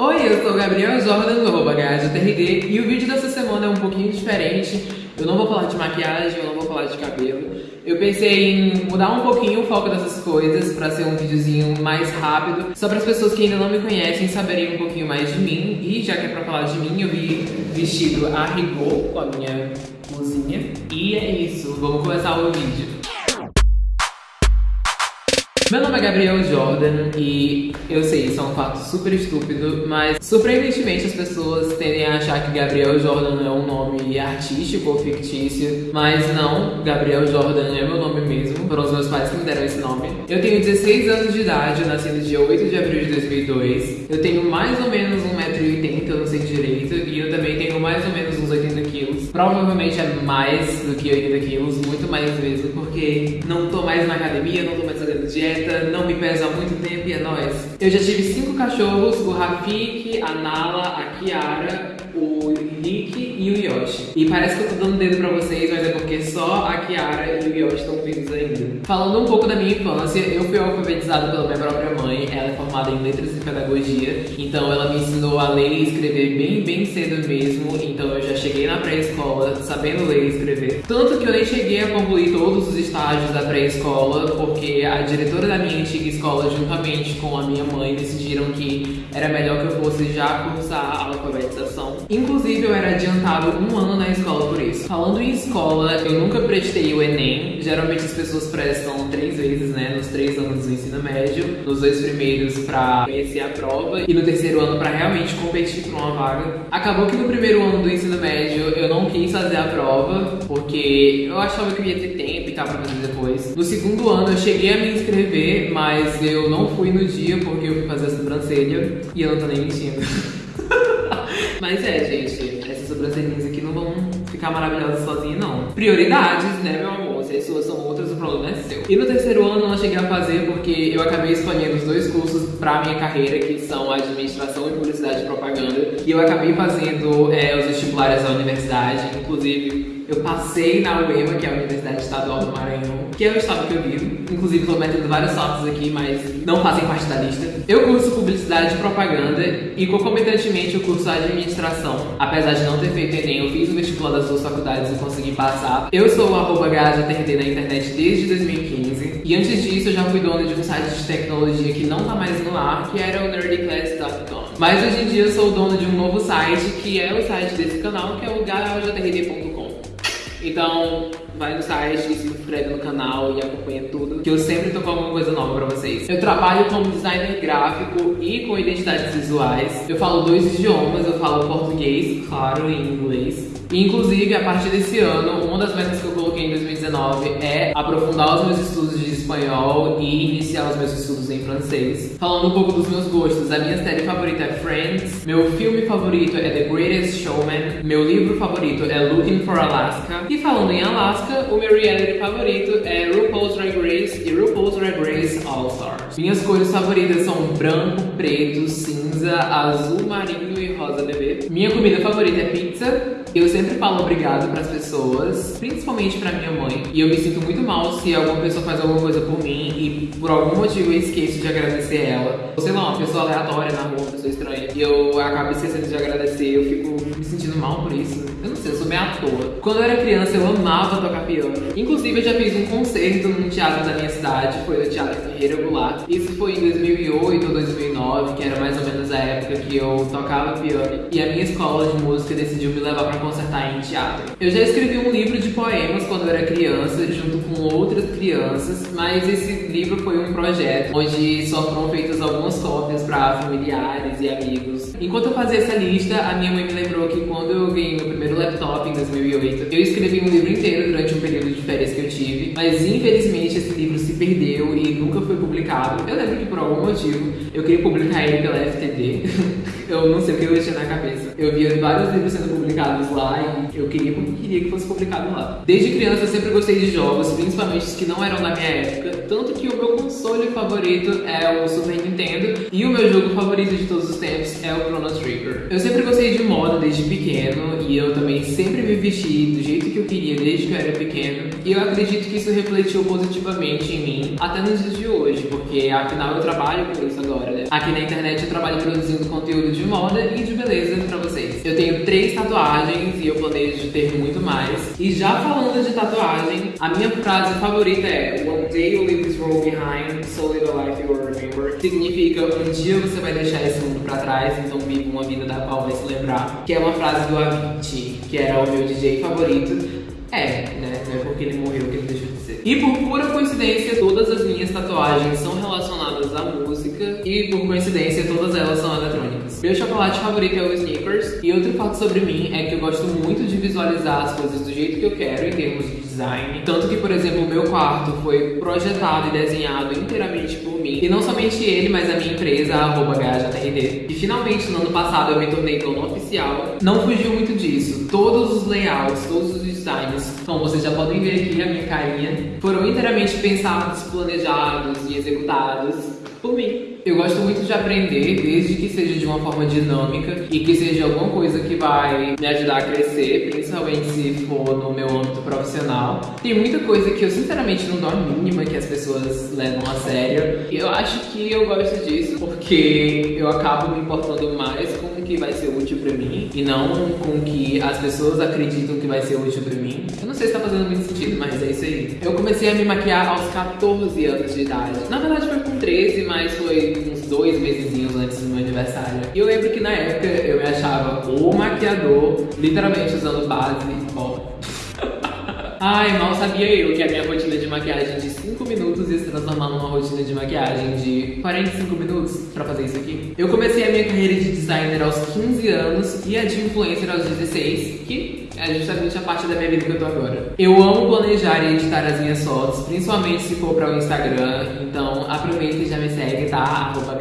Oi, eu sou o Gabriel Jordan do arroba TRD e o vídeo dessa semana é um pouquinho diferente. Eu não vou falar de maquiagem, eu não vou falar de cabelo. Eu pensei em mudar um pouquinho o foco dessas coisas para ser um videozinho mais rápido, só para as pessoas que ainda não me conhecem saberem um pouquinho mais de mim. E já que é pra falar de mim, eu vi vestido a rigor com a minha blusinha. E é isso, vamos começar o vídeo. Meu nome é Gabriel Jordan e eu sei, isso é um fato super estúpido, mas surpreendentemente as pessoas tendem a achar que Gabriel Jordan é um nome artístico ou fictício, mas não, Gabriel Jordan é meu nome mesmo, foram os meus pais que me deram esse nome. Eu tenho 16 anos de idade, eu nasci no dia 8 de abril de 2002, eu tenho mais ou menos 1,80m, eu não sei direito, e eu também tenho mais ou menos uns 80 quilos. Provavelmente é mais do que 80 quilos, muito mais mesmo, porque não tô mais na academia, não tô mais fazendo dieta, não me pesa há muito tempo e é nóis. Eu já tive cinco cachorros, o Rafik, a Nala, a Kiara, o Nick e o Yoshi. E parece que eu tô dando dedo pra vocês, mas é porque só a Kiara e o Yoshi estão vivos ainda. Falando um pouco da minha infância, eu fui alfabetizado pela minha própria mãe. Ela é formada em letras e pedagogia, então ela me ensinou a ler e escrever bem, bem cedo mesmo. Então eu já cheguei na pré-escola sabendo ler e escrever. Tanto que eu nem cheguei a concluir todos os estágios da pré-escola, porque a diretora da minha antiga escola, juntamente com a minha mãe, decidiram que era melhor que eu fosse já cursar a alfabetização. Inclusive, eu era adiantado um ano na escola por isso. Falando em escola, eu nunca prestei o Enem. Geralmente as pessoas prestam três vezes, né? Nos três anos do ensino médio. Nos dois primeiros pra conhecer a prova e no terceiro ano pra realmente competir por uma vaga. Acabou que no primeiro ano do ensino médio eu não quis fazer a prova, porque eu achava que eu ia ter tempo e tal pra fazer depois. No segundo ano eu cheguei a me inscrever, mas eu não fui no dia porque eu fui fazer a sobrancelha e eu não tô nem mentindo. Mas é, gente, essas sobrancelhinhas aqui não vão ficar maravilhosas sozinhas, não. Prioridades, né, meu amor? Se as suas são outras, o problema é seu. E no terceiro ano eu não cheguei a fazer porque eu acabei escolhendo os dois cursos pra minha carreira, que são Administração e Publicidade e Propaganda. E eu acabei fazendo é, os vestibulares da universidade, inclusive eu passei na UEMA, que é a Universidade Estadual do Maranhão, que é o estado que eu vivo. Inclusive, estou metendo vários fotos aqui, mas não fazem parte da lista. Eu curso Publicidade e Propaganda e, concomitantemente, eu curso Administração. Apesar de não ter feito Enem, eu fiz o vestibular das duas faculdades e consegui passar. Eu sou o arroba na internet desde 2015. E antes disso, eu já fui dono de um site de tecnologia que não tá mais no ar, que era o nerdyclass.com. Mas hoje em dia eu sou o dono de um novo site, que é o site desse canal, que é o gajatrd.com. Então, vai no site, se inscreve no canal e acompanha tudo, que eu sempre tô com alguma coisa nova pra vocês. Eu trabalho como designer gráfico e com identidades visuais. Eu falo dois idiomas, eu falo português, claro, e inglês. E, inclusive, a partir desse ano, uma das metas que eu coloquei em 2019 é aprofundar os meus estudos de espanhol e iniciar os meus estudos em francês. Falando um pouco dos meus gostos, a minha série favorita é Friends, meu filme favorito é The Greatest Showman, meu livro favorito é Looking for Alaska, e falando em Alaska, o meu reality favorito é RuPaul's Drag Race e RuPaul's Drag Race All Stars. Minhas cores favoritas são branco, preto, cinza, azul marinho e rosa bebê. Minha comida favorita é pizza. Eu sempre falo obrigado para as pessoas, principalmente para minha mãe. E eu me sinto muito mal se alguma pessoa faz alguma coisa por mim e por algum motivo eu esqueço de agradecer ela. Sei lá, uma pessoa aleatória na rua, uma pessoa estranha. E eu acabo esquecendo de agradecer, eu fico sentindo mal por isso. Eu não sei, eu sou meio à toa. Quando eu era criança, eu amava tocar piano. Inclusive, eu já fiz um concerto num teatro da minha cidade, foi no Teatro Ferreira Goulart. Isso foi em 2008 ou 2009, que era mais ou menos a época que eu tocava piano. E a minha escola de música decidiu me levar pra concertar em teatro. Eu já escrevi um livro de poemas quando eu era criança, junto com outras crianças, mas esse livro foi um projeto onde só foram feitas algumas cópias para familiares e amigos. Enquanto eu fazia essa lista, a minha mãe me lembrou que quando eu ganhei meu primeiro laptop em 2008, eu escrevi um livro inteiro durante um período de férias que eu tive, mas infelizmente esse livro se perdeu e nunca foi publicado. Eu lembro que por algum motivo eu queria publicar ele pela FTD. eu não sei o que eu tinha na cabeça. Eu via vários livros sendo publicados lá e eu queria, queria que fosse publicado lá. Desde criança eu sempre gostei de jogos, principalmente os que não eram da minha época, tanto que o meu console favorito é o Super Nintendo e o meu jogo favorito de todos os tempos é o Chrono Trigger. Eu sempre gostei de moda desde pequeno e eu também sempre me vesti do jeito que eu queria desde que eu era pequeno e eu acredito que isso refletiu positivamente em mim até nos dias de hoje. porque afinal eu trabalho com isso agora, né? Aqui na internet eu trabalho produzindo conteúdo de moda e de beleza pra vocês. Eu tenho três tatuagens e eu planejo ter muito mais. E já falando de tatuagem, a minha frase favorita é One day you leave this world behind, life remember. Significa um dia você vai deixar esse mundo pra trás, então vive uma vida da qual vai se lembrar. Que é uma frase do Avicii, que era o meu DJ favorito. É, né? Não é porque ele morreu que ele deixou de ser. E por pura coincidência, todas as minhas tatuagens são relacionadas à música e por coincidência, todas elas são eletrônicas. Meu chocolate favorito é o Snickers. E outro fato sobre mim é que eu gosto muito de visualizar as coisas do jeito que eu quero em termos de design. Tanto que, por exemplo, o meu quarto foi projetado e desenhado inteiramente por mim. E não somente ele, mas a minha empresa, a GajaTRD. E finalmente, no ano passado, eu me tornei dono oficial. Não fugiu muito disso. Todos os layouts, todos os designs, como vocês já podem ver aqui, a minha carinha, foram inteiramente pensados, planejados e executados por mim. Eu gosto muito de aprender, desde que seja de uma forma dinâmica e que seja alguma coisa que vai me ajudar a crescer, principalmente se for no meu âmbito profissional. Tem muita coisa que eu sinceramente não dou a mínima que as pessoas levam a sério. E eu acho que eu gosto disso porque eu acabo me importando mais com o que vai ser útil pra mim e não com o que as pessoas acreditam que vai ser útil pra mim. Eu não sei se tá fazendo muito sentido, mas é isso aí. Eu comecei a me maquiar aos 14 anos de idade. Na verdade foi com 13, mas foi dois meses antes do meu aniversário. E eu lembro que na época eu me achava o maquiador, literalmente usando base, ó. Ai, mal sabia eu que a minha rotina de maquiagem de 5 minutos ia se transformar numa rotina de maquiagem de 45 minutos pra fazer isso aqui. Eu comecei a minha carreira de designer aos 15 anos e a de influencer aos 16, que é justamente a parte da minha vida que eu tô agora. Eu amo planejar e editar as minhas fotos, principalmente se for para o Instagram. Então aproveita e já me segue, tá? Arroba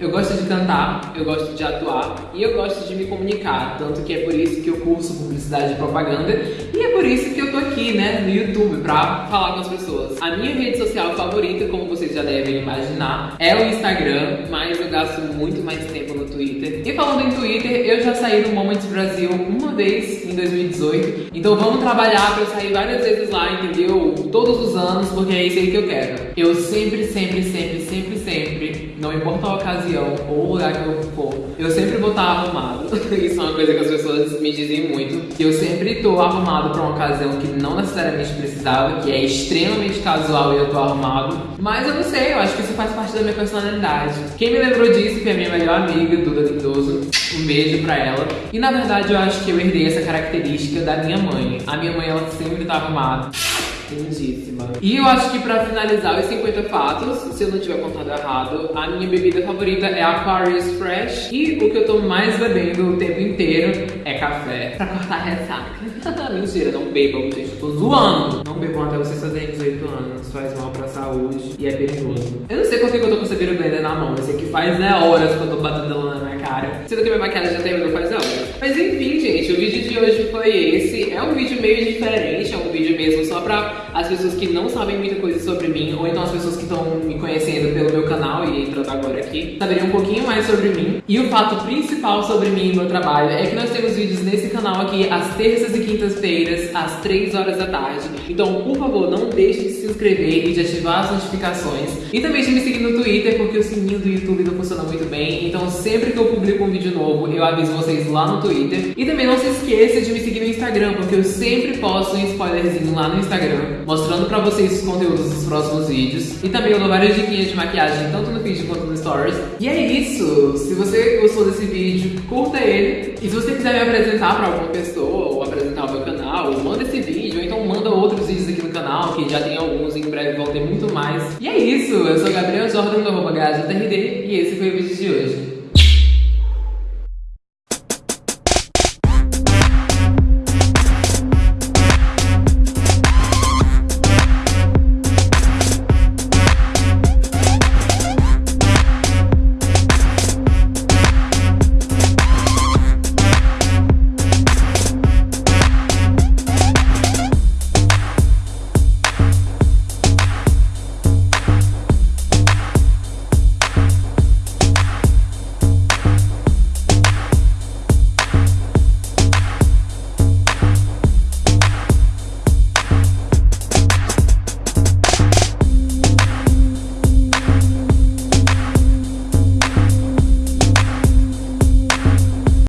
Eu gosto de cantar, eu gosto de atuar e eu gosto de me comunicar. Tanto que é por isso que eu curso publicidade e propaganda e é por isso que eu tô aqui, né, no YouTube, pra falar com as pessoas. A minha rede social favorita, como vocês já devem imaginar, é o Instagram, mas eu gasto muito mais tempo no Twitter. E falando em Twitter, eu já saí do Moments Brasil uma vez em 2020 2018. Então vamos trabalhar para eu sair várias vezes lá, entendeu? Todos os anos, porque é isso aí que eu quero. Eu sempre, sempre, sempre, sempre, sempre, não importa a ocasião ou o lugar que eu for, eu sempre vou estar arrumado. isso é uma coisa que as pessoas me dizem muito. Eu sempre tô arrumado para uma ocasião que não necessariamente precisava, que é extremamente casual e eu tô arrumado. Mas eu não sei, eu acho que isso faz parte da minha personalidade. Quem me lembrou disso foi a minha melhor amiga, Duda Lindoso. Um beijo pra ela. E na verdade eu acho que eu herdei essa característica da minha mãe. A minha mãe, ela sempre tá arrumada. Lindíssima. E eu acho que pra finalizar os 50 fatos, se eu não tiver contado errado, a minha bebida favorita é Aquarius Fresh. E o que eu tô mais bebendo o tempo inteiro é café. Pra cortar ressaca. Mentira, não bebam, gente. Eu tô zoando. Não bebam até vocês fazerem 18 anos. Faz mal pra saúde e é perigoso. Eu não sei quanto que eu tô com essa blender na mão. Eu sei que faz né, horas que eu tô batendo ela na minha cara. Sendo que minha maquiagem já terminou faz horas. Mas enfim, gente, o vídeo de hoje foi esse. É um vídeo meio diferente, é um vídeo mesmo só pra as pessoas que não sabem muita coisa sobre mim, ou então as pessoas que estão me conhecendo pelo meu canal e entrando agora aqui, saberiam um pouquinho mais sobre mim. E o fato principal sobre mim e meu trabalho é que nós temos vídeos nesse canal aqui às terças e quintas-feiras, às 3 horas da tarde. Então, por favor, não deixe de se inscrever e de ativar as notificações. E também de me seguir no Twitter, porque o sininho do YouTube não funciona muito bem. Então, sempre que eu publico um vídeo novo, eu aviso vocês lá no Twitter. E também não se esqueça de me seguir no Instagram, porque eu sempre posto um spoilerzinho lá no Instagram mostrando pra vocês os conteúdos dos próximos vídeos. E também eu dou várias diquinhas de maquiagem, tanto no vídeo quanto no stories. E é isso! Se você gostou desse vídeo, curta ele. E se você quiser me apresentar pra alguma pessoa, ou apresentar o meu canal, manda esse vídeo, ou então manda outros vídeos aqui no canal, que já tem alguns, em breve vão ter muito mais. E é isso! Eu sou Gabriel Jordan, do arroba e esse foi o vídeo de hoje.